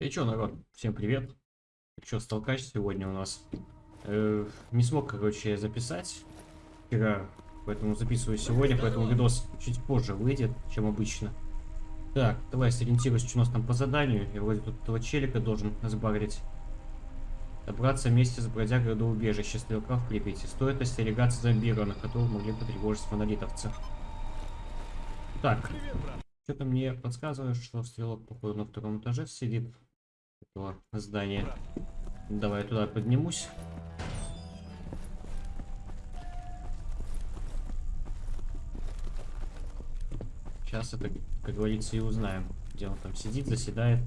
И чё, народ, всем привет. Чё, столкач сегодня у нас. Э, не смог, короче, записать вчера, поэтому записываю сегодня, поэтому видос чуть позже выйдет, чем обычно. Так, давай сориентируюсь, что у нас там по заданию. Я вроде тут этого челика должен сбагрить. Добраться вместе с бродягой до убежища стрелка в Припяти. Стоит остерегаться зомбированных, которых могли потревожить монолитовцы. Так, что-то мне подсказывает, что стрелок, походу, на втором этаже сидит этого здания. Давай туда поднимусь. Сейчас это, как говорится, и узнаем, где он там сидит, заседает.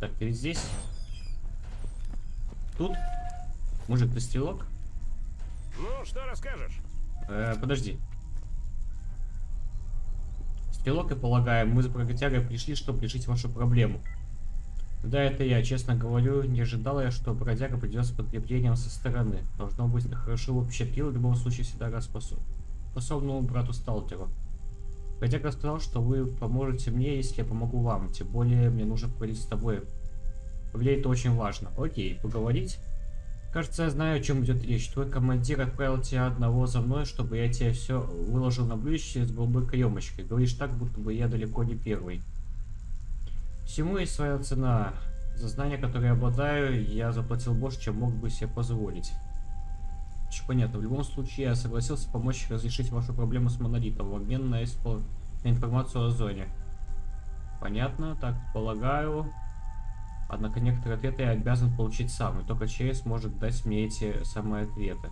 Так, ты здесь? Тут? Мужик, ты стрелок? Ну, что расскажешь? Э, подожди. Стрелок, я полагаю, мы с бродягой пришли, чтобы решить вашу проблему. Да, это я, честно говорю, не ожидала я, что бродяга придет с подкреплением со стороны. Должно быть, хорошо общепил, в любом случае всегда раз способному брату Сталтеру. Бродяга сказал, что вы поможете мне, если я помогу вам. Тем более, мне нужно поговорить с тобой. Поговорить это очень важно. Окей, поговорить? Кажется, я знаю, о чем идет речь. Твой командир отправил тебя одного за мной, чтобы я тебе все выложил на блюдечке с голубой каемочкой. Говоришь так, будто бы я далеко не первый. Всему есть своя цена. За знания, которые я обладаю, я заплатил больше, чем мог бы себе позволить. Очень понятно. В любом случае, я согласился помочь разрешить вашу проблему с монолитом в обмен на, испол... на информацию о зоне. Понятно, так полагаю. Однако некоторые ответы я обязан получить сам, и только через может дать мне эти самые ответы.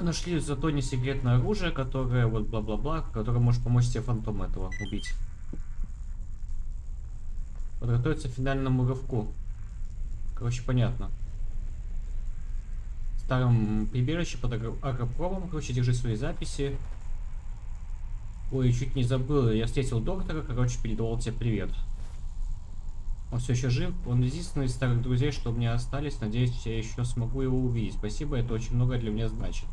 Нашли зато не секретное оружие, которое вот бла-бла-бла, которое может помочь тебе фантом этого убить. Подготовиться к финальному рывку. Короче, понятно. В старом прибежище под агропромом, короче, держи свои записи. Ой, чуть не забыл, я встретил доктора, короче, передавал тебе привет. Он все еще жив, он единственный из старых друзей, что у меня остались, надеюсь, я еще смогу его увидеть. Спасибо, это очень много для меня значит.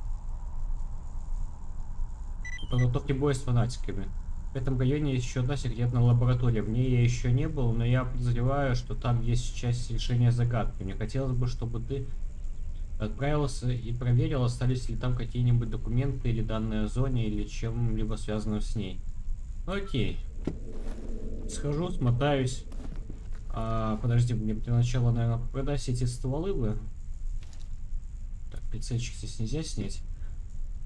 Подготовки боя с фанатиками. В этом районе есть еще одна секретная лаборатория. В ней я еще не был, но я подозреваю, что там есть часть решения загадки. Мне хотелось бы, чтобы ты отправился и проверил, остались ли там какие-нибудь документы или данные о зоне, или чем-либо связанным с ней. Окей. Схожу, смотаюсь. А, подожди, мне для начала, наверное, продать эти стволы бы. Так, прицельчик здесь нельзя снять.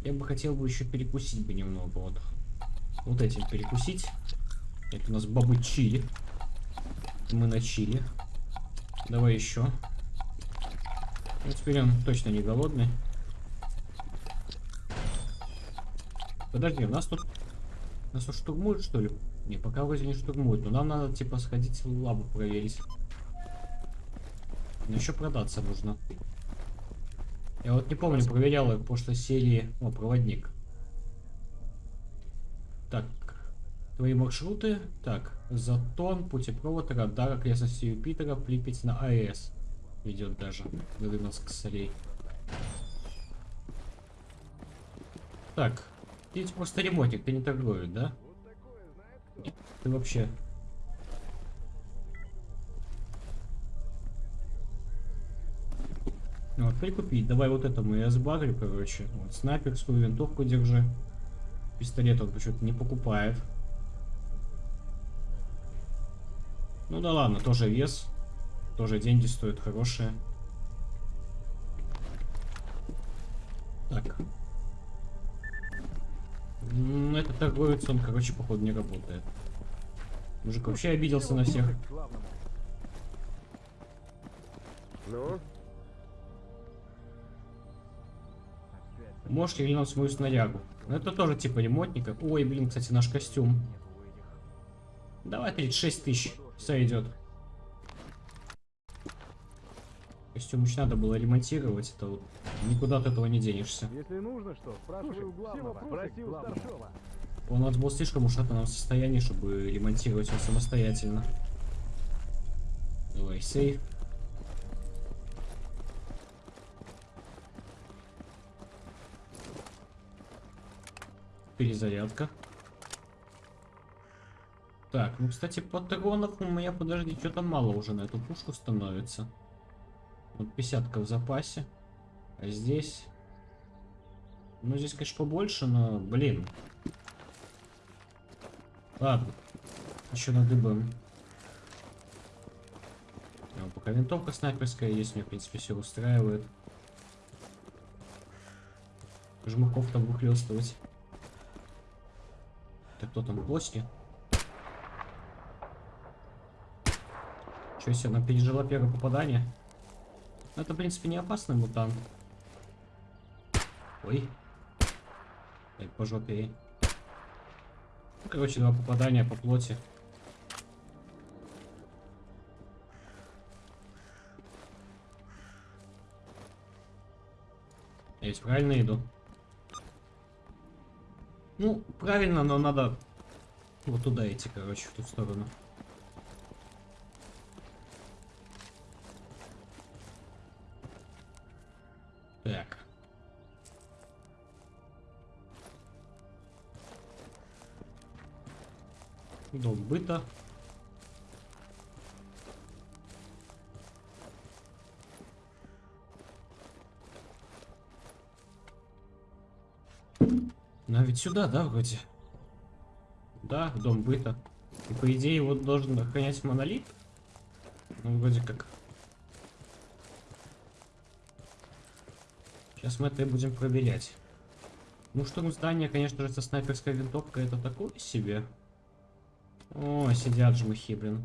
Я бы хотел бы еще перекусить бы немного. Вот вот этим перекусить. Это у нас бабы чили. Мы на чили. Давай еще. Ну, теперь он точно не голодный. Подожди, у нас тут... Нас тут штурмуют, что ли? Не, пока вроде не штурмуют. Но нам надо, типа, сходить в лабу проверить. Но еще продаться нужно. Я вот не помню, проверял их в прошлой серии... О, проводник. Так, твои маршруты. Так, Затон, путепровод, радар, окрестности Юпитера, Припять на АЭС. Ведет даже до Рыбинск солей. Так, ты просто ремонтик, ты не торгуешь, да? Ты вообще... Вот, прикупить. Давай вот этому я сбагрю, короче. Вот, снайперскую винтовку держи. Пистолет он почему-то не покупает. Ну да ладно, тоже вес. Тоже деньги стоят хорошие. Так. Это торговец, он, короче, походу не работает. Мужик вообще обиделся на всех. Ну? Можешь глянуть мою снарягу. Ну это тоже типа ремонтника. Ой, блин, кстати, наш костюм. Давай 36 тысяч. Все идет. Костюм еще надо было ремонтировать. Это вот никуда от этого не денешься. Если нужно что, спрашивай у главного. Спроси у старшего. Он у нас был слишком ушатанном состоянии, чтобы ремонтировать его самостоятельно. Давай, сейф. Перезарядка. Так, ну, кстати, патронов у меня, подожди, что-то мало уже на эту пушку становится. Вот 50 в запасе. А здесь... Ну, здесь, конечно, побольше, но, блин. Ладно. Еще надыбаем. А, пока винтовка снайперская есть, мне, в принципе, все устраивает. Жмаков там выхлестывать. Так кто там, плоски? Че себе, она пережила первое попадание? Ну, это, в принципе, не опасный мутант. Ой. Эй, по жопе. Ну, короче, два попадания по плоти. Ведь правильно иду? Ну, правильно, но надо вот туда идти, короче, в ту сторону. Так. Дом быта. Ну, а ведь сюда, да, вроде? Да, дом быта. И по идее его должен охранять монолит. Ну, вроде как. Сейчас мы это и будем проверять. Ну, штурм здания, конечно же, со снайперской винтовкой это такое себе. О, сидят жмыхи, блин.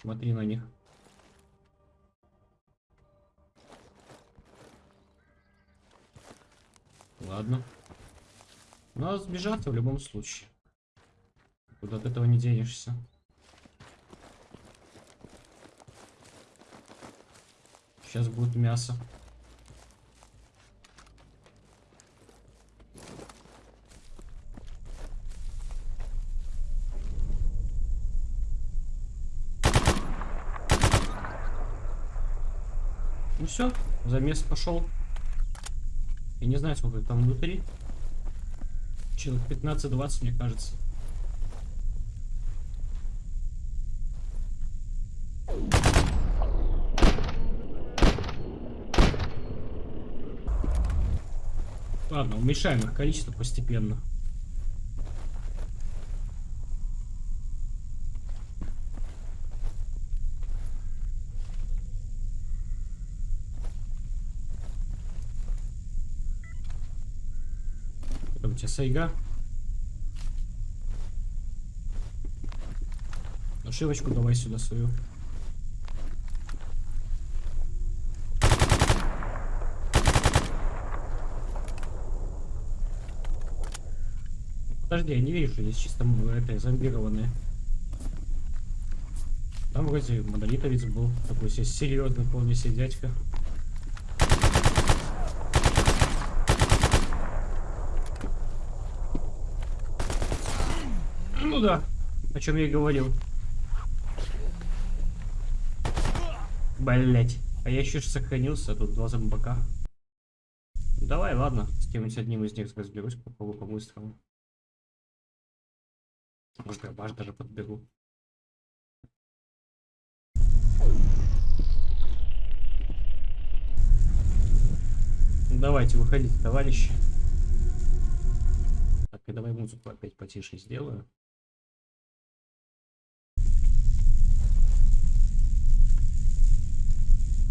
Смотри на них. Ладно. Надо сбежаться в любом случае. Куда от этого не денешься. Сейчас будет мясо. Ну все, замес пошел. Я не знаю, сколько там внутри. Человек 15-20, мне кажется. Ладно, уменьшаем их количество постепенно. Сайга. Ошибочку давай сюда свою. Подожди, я не вижу, что здесь чисто это зомбированные. Там вроде монолитовец был, такой себе серьезный вполне себе дядька. Ну о чем я и говорил. Блять. А я еще сохранился, тут два зомбака. Давай, ладно, с кем-нибудь одним из них разберусь, попробую по-быстрому. Может, грабаш даже подберу. Давайте, выходите, товарищи. Так, и давай музыку опять потише сделаю.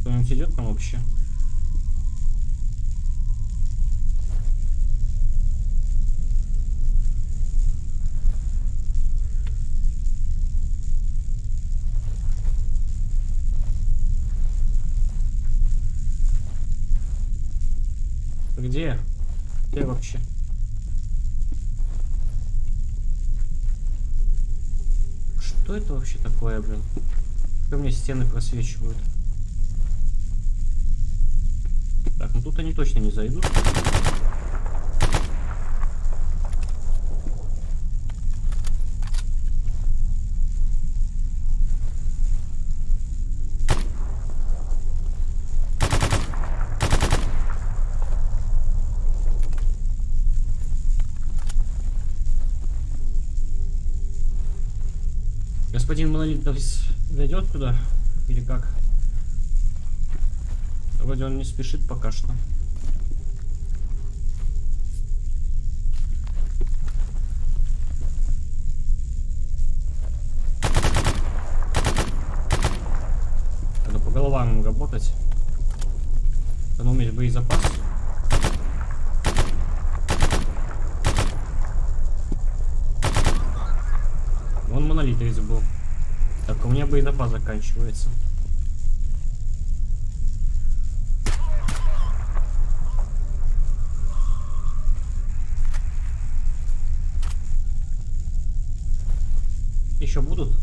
Кто-нибудь идет там вообще? Где? Где вообще? Что это вообще такое, блин? Как меня стены просвечивают? Так, ну тут они точно не зайдут. Господин Монолит зайдет туда? Или как? Вроде он не спешит пока что. Надо по головам работать. Надо уметь боезапас. Он монолит из был. Так, у меня боезапас заканчивается. Будут?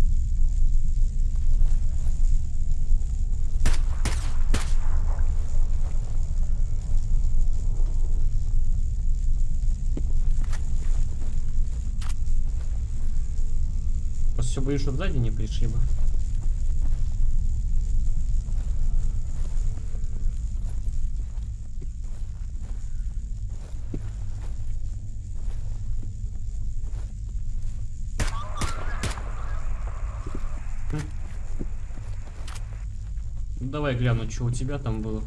Просто все боюсь, чтобы сзади не пришли бы. Давай гляну, что у тебя там было.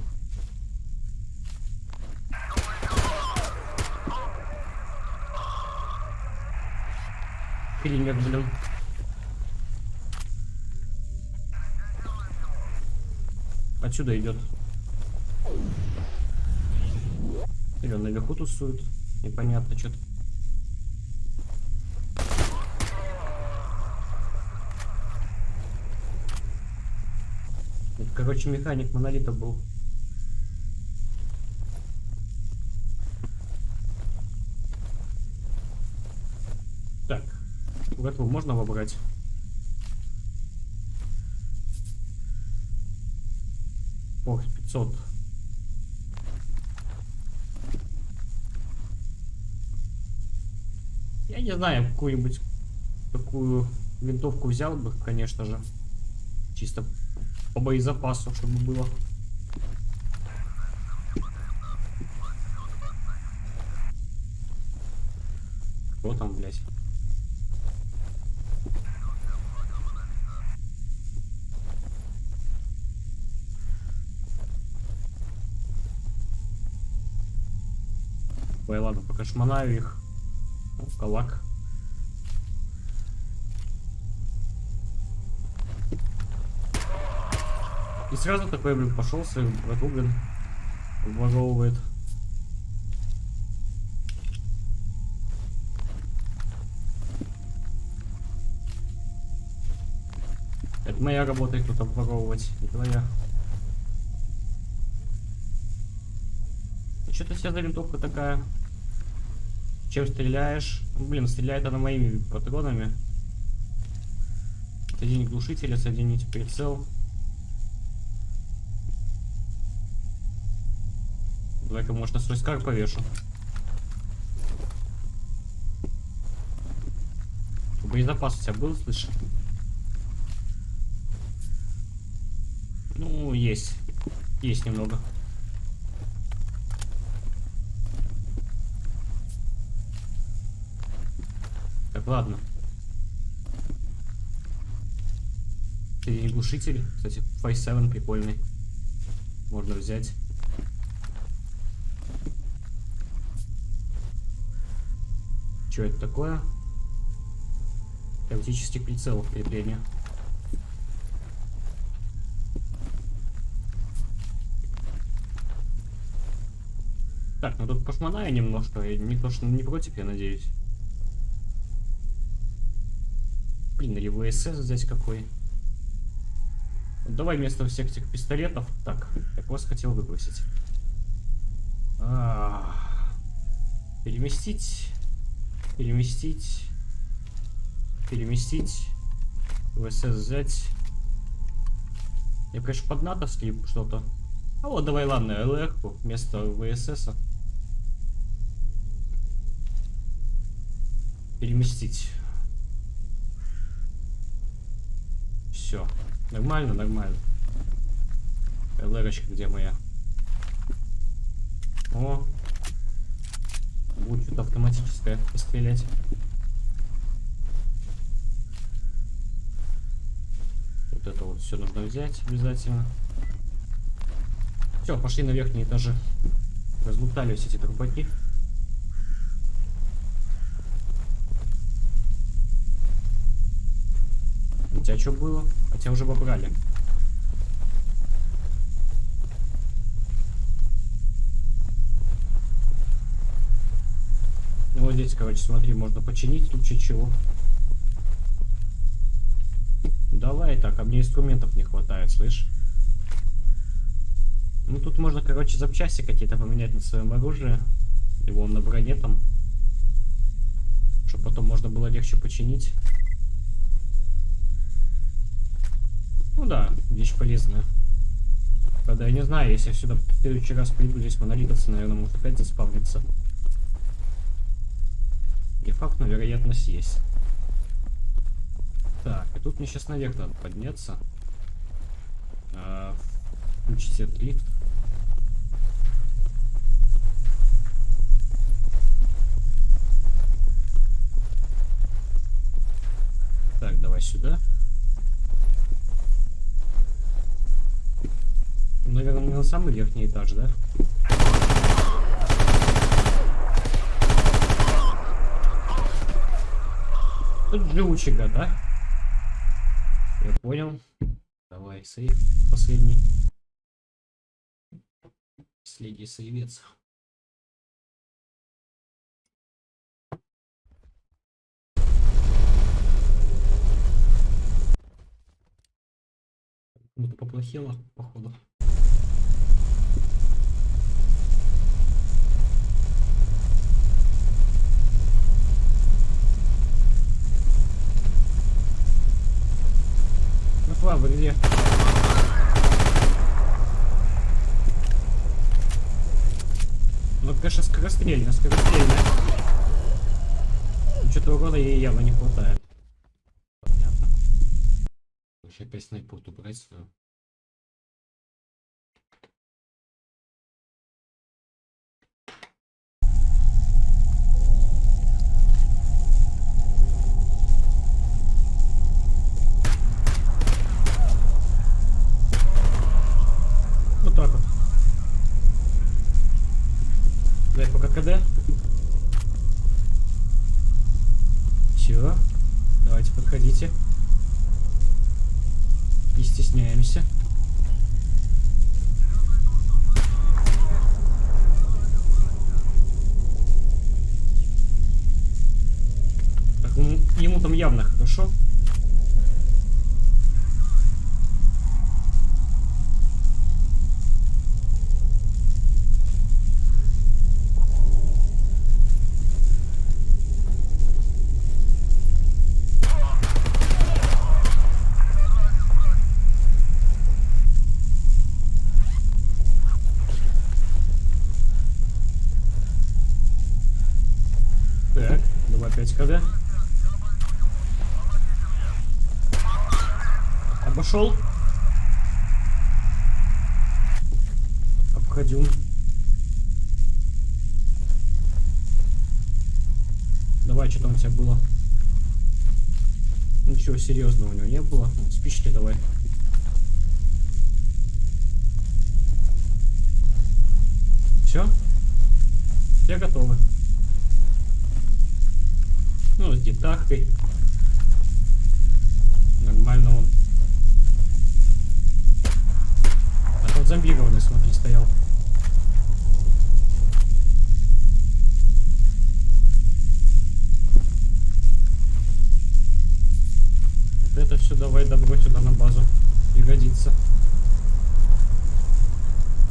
Киллер, блин. Отсюда идет. Или он наверху тусует. Непонятно что-то. Короче, механик монолита был. Так. В эту можно выбрать? Ох, 500. Я не знаю, какую-нибудь такую винтовку взял бы, конечно же. Чисто по боезапасу, чтобы было. Кто там, блядь? Ой, ладно, пока шмонаю их. О, калак. И сразу такой, блин, пошел свою брату, блин, обворовывает. Это моя работа их тут обворовывать, не твоя. Что-то вся за винтовка такая. Чем стреляешь? Блин, стреляет она моими патронами. Соединить глушителя, соединить прицел. Давай-ка, может, на повешу. Боезапас у тебя был, слышишь? Ну, есть. Есть немного. Так, ладно. И глушитель. Кстати, 5.7 прикольный. Можно взять. Что это такое? Оптический прицел крепления. Так, ну тут пошмонаю немножко. Никто ж не против, я надеюсь. Блин, или ВСС здесь какой. Давай вместо всех этих пистолетов. Так, я вас хотел выбросить. А -а -а. Переместить. Переместить. Переместить. ВСС взять. Я, конечно, под натовский что-то. А вот давай, ладно, ЛР вместо ВСС. -а. Переместить. Все. Нормально, нормально. ЛРочка где моя? О. Будет что-то автоматическое пострелять. Вот это вот все нужно взять обязательно. Все, пошли на верхние этажи. Разлутали эти трупаки. У тебя что было? А тебя уже побрали. Здесь, короче, смотри, можно починить в случае чего. Давай так, а мне инструментов не хватает, слышь? Ну тут можно, короче, запчасти какие-то поменять на своем оружии. Его на броне там. Чтобы потом можно было легче починить. Ну да, вещь полезная. Правда, я не знаю, если я сюда в следующий раз приду, здесь монолитовцы, наверное, может опять заспавниться. Не факт, но вероятность есть. Так, и тут мне сейчас наверх надо подняться. А, включить этот лифт. Так, давай сюда. Наверное, на самый верхний этаж, да? Тут да? Я понял. Давай, сейф последний. Последний сейвец. Кому-то поплохело, походу. Ну, вы где? Ну, конечно, скорострельно, скорострельно. Что-то урона ей явно не хватает. Понятно. Вообще опять снайпу брать свою. Вот так вот. Дай пока КД. Все. Давайте подходите. Не стесняемся. Так, ну, ему там явно хорошо. Так, давай опять КД. Обошел. Обходил. Давай, что там у тебя было? Ничего серьезного у него не было. Ну, Спички давай. Все? Все готовы. Ну, с детахкой. Нормально он. А тот зомбированный, смотри, стоял. Это все давай добро сюда на базу. Пригодится.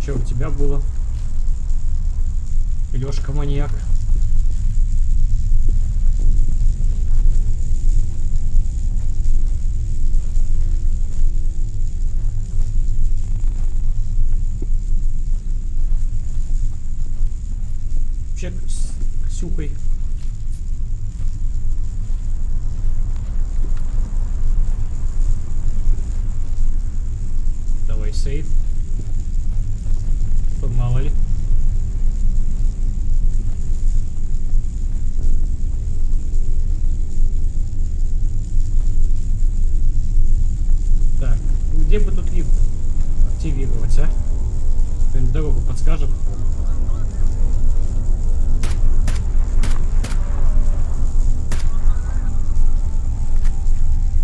Че у тебя было? Лешка маньяк. Вообще с Ксюхой. сейф. Мало ли. Так, где бы тут лифт активировать, а? Кто-нибудь дорогу подскажет?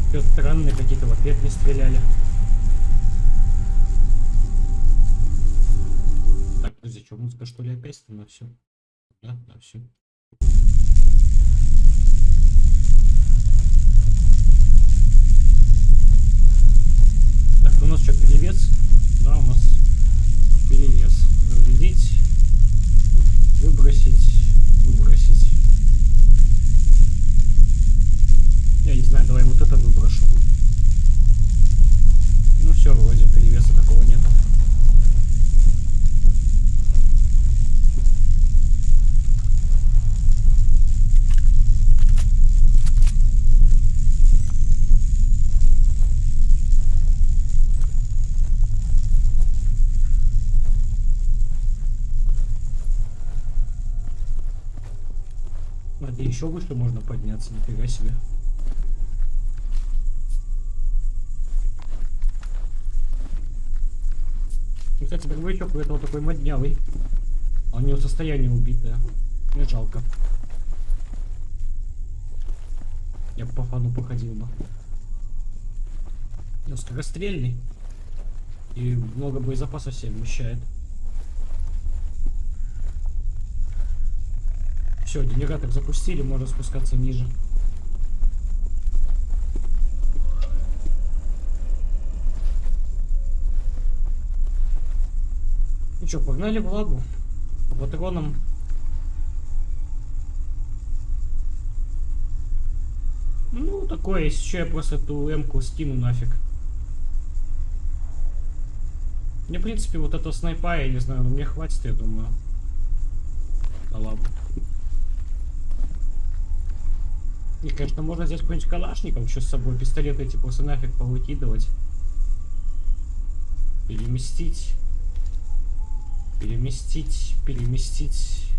Все странные какие-то в ответ не стреляли. Подожди, что, ли опять на все? Да, да, все. Так, у нас что, перевес? Да, у нас перевес. Разрядить, выбросить, выбросить. Я не знаю, давай вот это выброшу. Ну все, вроде перевеса такого нету. Смотри, еще выше можно подняться, нифига себе. Ну, Кстати, дробовичок у этого такой моднявый. А у него состояние убитое. Мне жалко. Я бы по фану походил бы. Он скорострельный. И много боезапаса себе вмещает. Все, генератор запустили, можно спускаться ниже. Ну что, погнали в лагу. По патронам. Ну, такое, если я просто эту М-ку скину нафиг. Мне, в принципе, вот этого снайпа, я не знаю, но мне хватит, я думаю. Да ладно. И, конечно, можно взять какой-нибудь калашников еще с собой, пистолеты эти просто нафиг повыкидывать. Переместить. Переместить, переместить.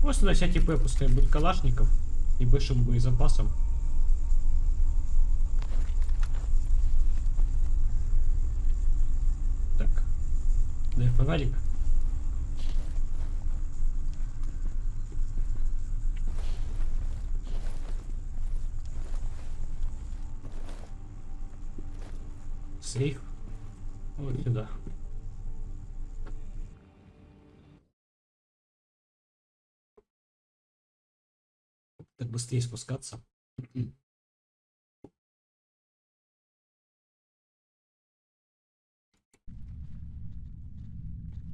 Просто на всякий П пускай будет калашников и большим боезапасом. Так. Дай фонарик. Сейф. Вот сюда. Так быстрее спускаться.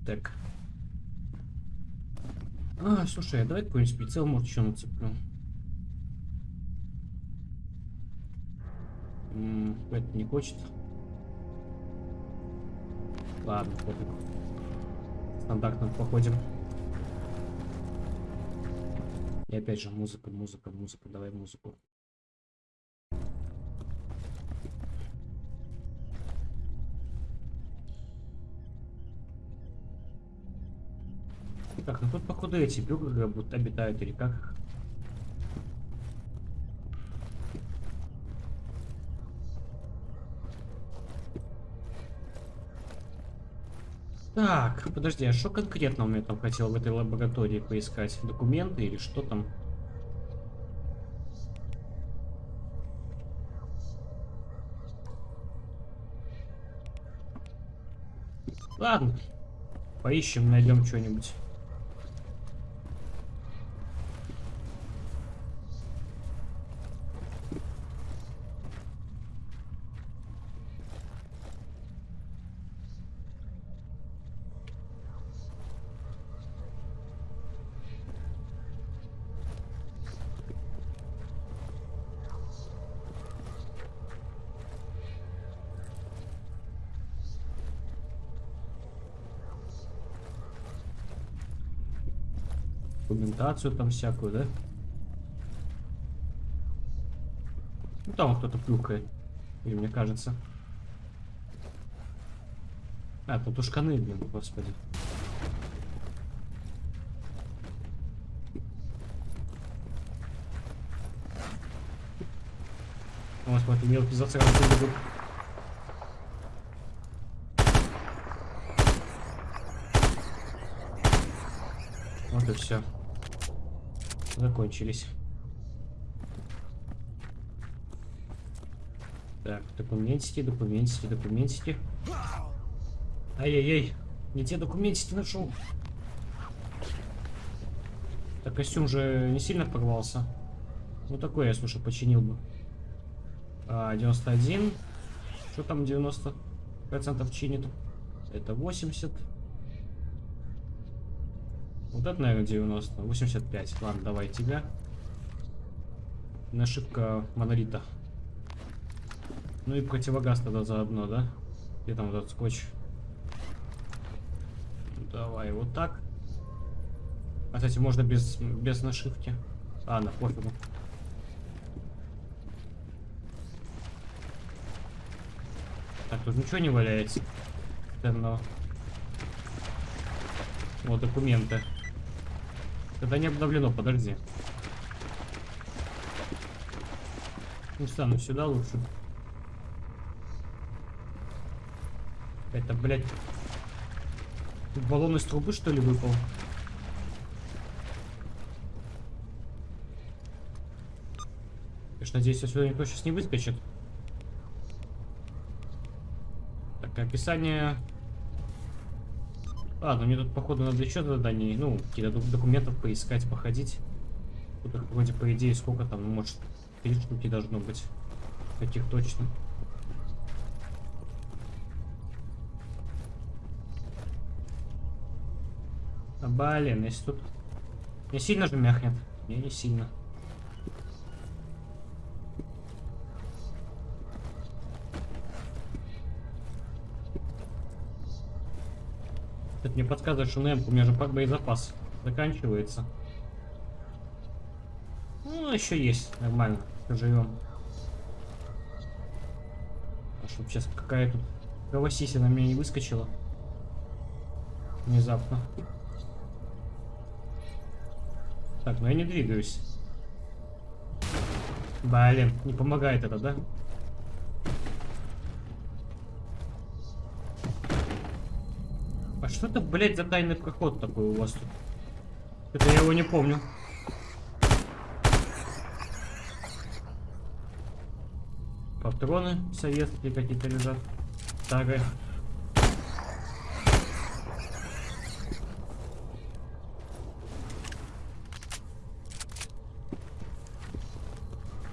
Так. А, слушай, а давай какой-нибудь прицел, может, еще нацеплю. М -м, это не хочет. Ладно, пофиг. Стандартно походим. И опять же музыка, музыка, музыка. Давай музыку. Так, ну тут походу эти бюргеры будут обитают или как? Так, подожди, а что конкретно он мне там хотел в этой лаборатории поискать? Документы или что там? Ладно, поищем, найдем что-нибудь. Документацию там всякую, да? Ну там кто-то плюхает. Или мне кажется. А, тут ушканы, блин, господи. Вот, смотри, мелкий засранцы бегут. Вот и все. Закончились. Так, документики, документики, документики. Ай-яй-яй, не те документики нашел. Так костюм же не сильно порвался. Ну такой я, слушай, починил бы. А, 91. Что там 90 процентов чинит? Это 80. Вот это, наверное, 90. 85. Ладно, давай тебя. Нашивка монолита. Ну и противогаз тогда заодно, да? Где там этот скотч? Давай вот так. А, кстати, можно без, без нашивки. А, на пофигу. Так, тут ничего не валяется. Ценного. Вот документы. Это не обновлено, подожди. Ну, стану сюда лучше. Это, блядь, баллон из трубы, что ли, выпал? Конечно, надеюсь, отсюда никто сейчас не выскочит. Так, описание... А, ну мне тут, походу, надо еще заданий, ну, какие-то документов поискать, походить. Тут вроде, по идее, сколько там, ну, может, три штуки должно быть. Каких точно. А, блин, если тут... Не сильно же мяхнет? Не, не сильно. Мне подсказывает, что на у меня же боезапас заканчивается. Ну, еще есть, нормально, живем. А чтоб сейчас какая-то кровосисина на меня не выскочила. Внезапно. Так, ну я не двигаюсь. Блин, не помогает это, да? Что это, блядь, за тайный проход такой у вас тут? Это я его не помню. Патроны советские какие-то лежат. Старые.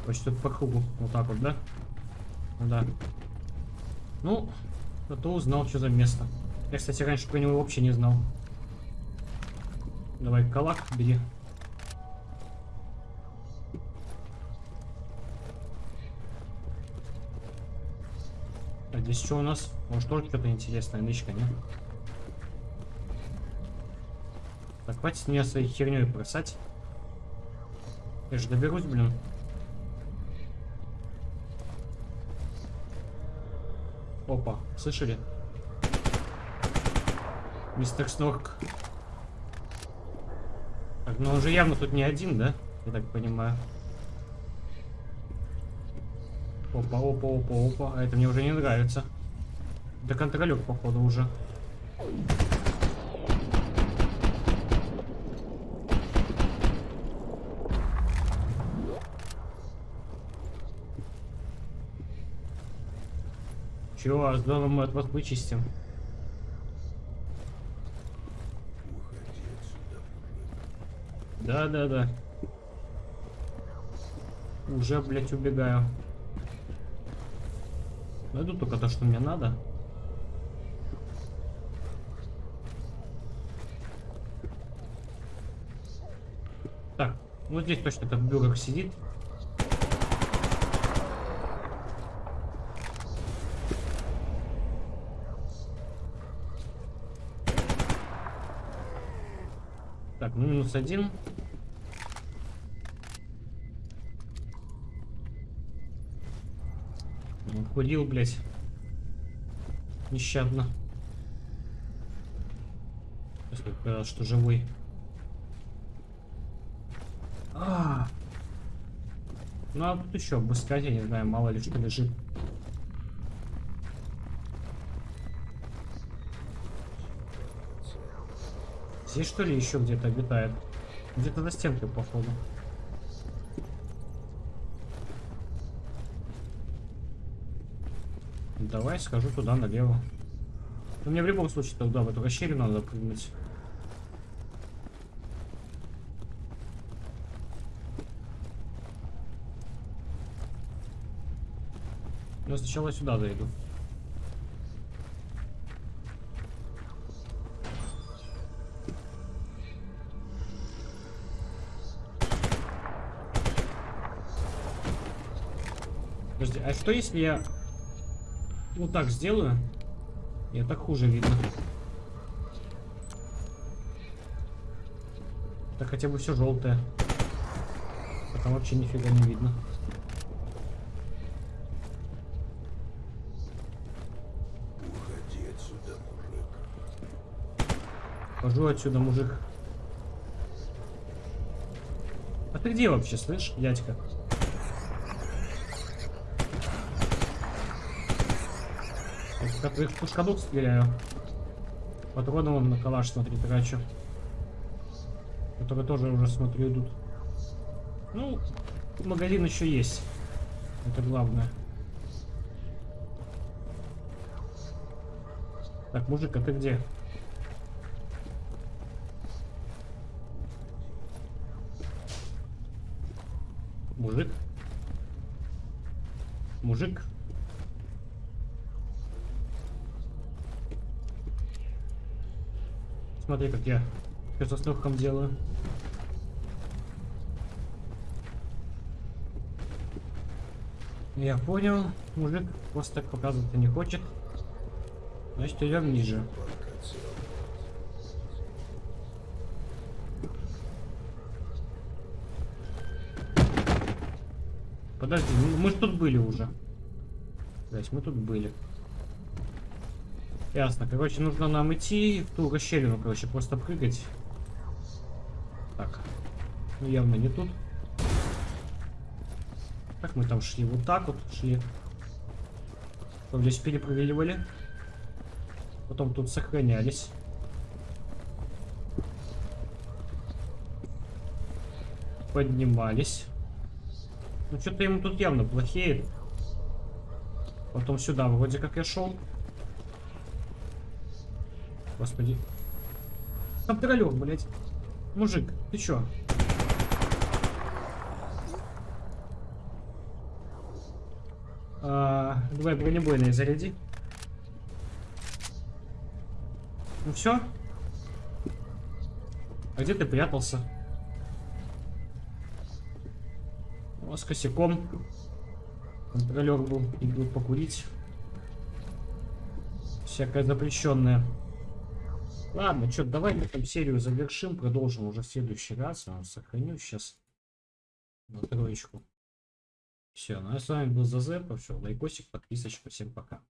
Почти по кругу. Вот так вот, да? Да. Ну, зато узнал, что за место. Я, кстати, раньше про него вообще не знал. Давай, калак бери. А здесь что у нас? Может тоже что-то интересное, нычка, не? Так, хватит меня своей херней бросать. Я же доберусь, блин. Опа, слышали? Мистер Снорк. Так, ну он же явно тут не один, да? Я так понимаю. Опа, опа, опа, опа. А это мне уже не нравится. Да контролер, походу, уже. Чего, с домом мы от вас вычистим. Да, да, да. Уже, блядь, убегаю. Найду только то, что мне надо. Так, вот здесь точно этот бюрок сидит. Так, ну минус один. Он курил, блядь. Нещадно. Сейчас как что живой. А, -а, а Ну а тут еще обыскать, я не знаю, мало ли что лежит. Здесь что ли еще где-то обитает? Где-то за стенкой, походу. Давай схожу туда налево. Но мне в любом случае туда, в эту расщелину надо прыгнуть. Но сначала сюда зайду. Подожди, а что если я вот так сделаю? Я так хуже видно. Так хотя бы все желтое. А там вообще нифига не видно. Уходи отсюда, мужик. Хожу отсюда, мужик. А ты где вообще, слышь, дядька? Как их пушкадук стреляю. Патроны вон на калаш, смотри, трачу. Которые тоже уже, смотрю, идут. Ну, магазин еще есть. Это главное. Так, мужик, а ты где? Мужик? Мужик? Смотри, как я все с легком делаю. Я понял, мужик просто так показывать не хочет. Значит, идем ниже. Подожди, мы же тут были уже. Блять, мы тут были. Ясно. Короче, нужно нам идти в ту расщелину, короче, просто прыгать. Так. Ну, явно не тут. Как мы там шли? Вот так вот шли. Потом здесь перепрыгивали. Потом тут сохранялись. Поднимались. Ну, что-то ему тут явно плохеет. Потом сюда вроде как я шел. Господи. Контролер, блядь. Мужик, ты чё? А, давай бронебойные заряди. Ну все. А где ты прятался? О, с косяком. Контролер был. Идут покурить. Всякое запрещенное. Ладно, что, давай мы там серию завершим, продолжим уже в следующий раз. Я сохраню сейчас на троечку. Все, ну а с вами был Зазепа, все, лайкосик, подписочка, всем пока.